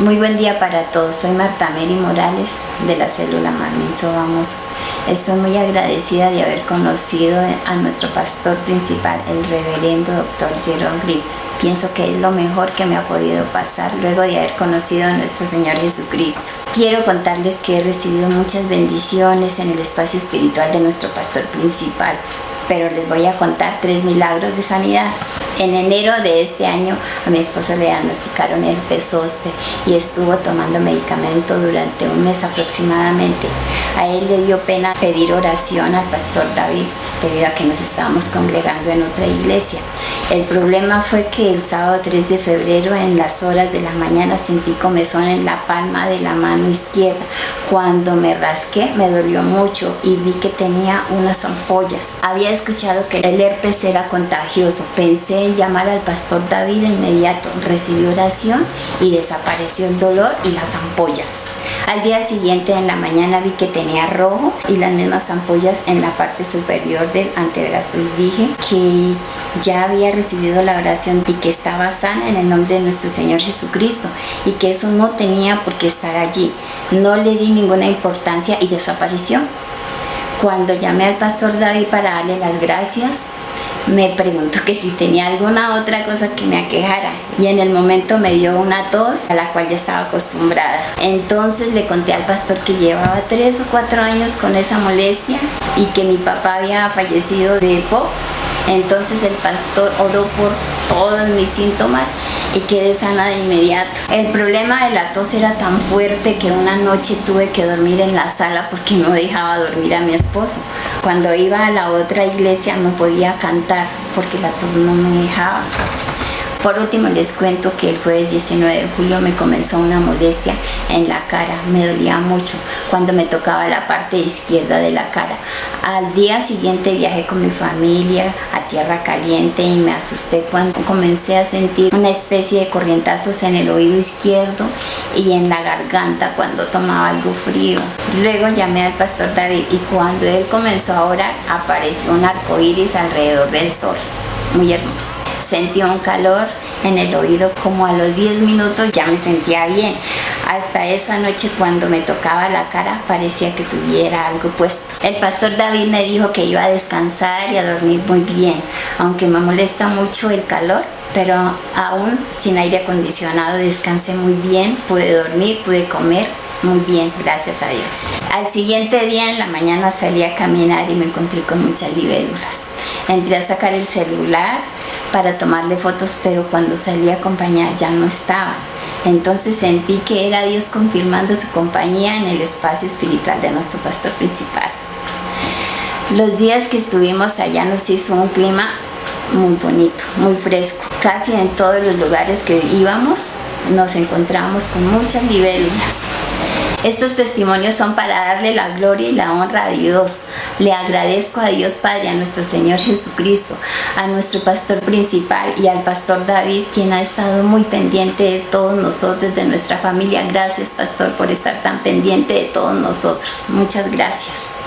Muy buen día para todos. Soy Marta Mary Morales de la célula Marminso Vamos. Estoy muy agradecida de haber conocido a nuestro pastor principal, el reverendo doctor Jerome Grip. Pienso que es lo mejor que me ha podido pasar luego de haber conocido a nuestro Señor Jesucristo. Quiero contarles que he recibido muchas bendiciones en el espacio espiritual de nuestro pastor principal, pero les voy a contar tres milagros de sanidad. En enero de este año a mi esposo le diagnosticaron el zóster y estuvo tomando medicamento durante un mes aproximadamente. A él le dio pena pedir oración al pastor David debido a que nos estábamos congregando en otra iglesia. El problema fue que el sábado 3 de febrero en las horas de la mañana sentí comezón en la palma de la mano izquierda. Cuando me rasqué me dolió mucho y vi que tenía unas ampollas. Había escuchado que el herpes era contagioso. Pensé en llamar al pastor David de inmediato. Recibí oración y desapareció el dolor y las ampollas. Al día siguiente en la mañana vi que tenía rojo y las mismas ampollas en la parte superior del antebrazo y dije que ya había recibido la oración y que estaba sana en el nombre de nuestro Señor Jesucristo y que eso no tenía por qué estar allí. No le di ninguna importancia y desapareció. Cuando llamé al pastor David para darle las gracias, me preguntó que si tenía alguna otra cosa que me aquejara y en el momento me dio una tos a la cual ya estaba acostumbrada. Entonces le conté al pastor que llevaba tres o cuatro años con esa molestia y que mi papá había fallecido de EPO. Entonces el pastor oró por todos mis síntomas y quedé sana de inmediato. El problema de la tos era tan fuerte que una noche tuve que dormir en la sala porque no dejaba dormir a mi esposo. Cuando iba a la otra iglesia no podía cantar porque la tos no me dejaba. Por último les cuento que el jueves 19 de julio me comenzó una molestia en la cara, me dolía mucho cuando me tocaba la parte izquierda de la cara. Al día siguiente viajé con mi familia a Tierra Caliente y me asusté cuando comencé a sentir una especie de corrientazos en el oído izquierdo y en la garganta cuando tomaba algo frío. Luego llamé al pastor David y cuando él comenzó a orar apareció un arco iris alrededor del sol, muy hermoso sentí un calor en el oído como a los 10 minutos ya me sentía bien hasta esa noche cuando me tocaba la cara parecía que tuviera algo puesto el pastor David me dijo que iba a descansar y a dormir muy bien aunque me molesta mucho el calor pero aún sin aire acondicionado descansé muy bien pude dormir, pude comer muy bien, gracias a Dios. Al siguiente día en la mañana salí a caminar y me encontré con muchas libélulas. Entré a sacar el celular para tomarle fotos, pero cuando salí a acompañar ya no estaban. Entonces sentí que era Dios confirmando su compañía en el espacio espiritual de nuestro pastor principal. Los días que estuvimos allá nos hizo un clima muy bonito, muy fresco. Casi en todos los lugares que íbamos nos encontramos con muchas libélulas. Estos testimonios son para darle la gloria y la honra a Dios. Le agradezco a Dios Padre, a nuestro Señor Jesucristo, a nuestro pastor principal y al pastor David, quien ha estado muy pendiente de todos nosotros, de nuestra familia. Gracias, pastor, por estar tan pendiente de todos nosotros. Muchas gracias.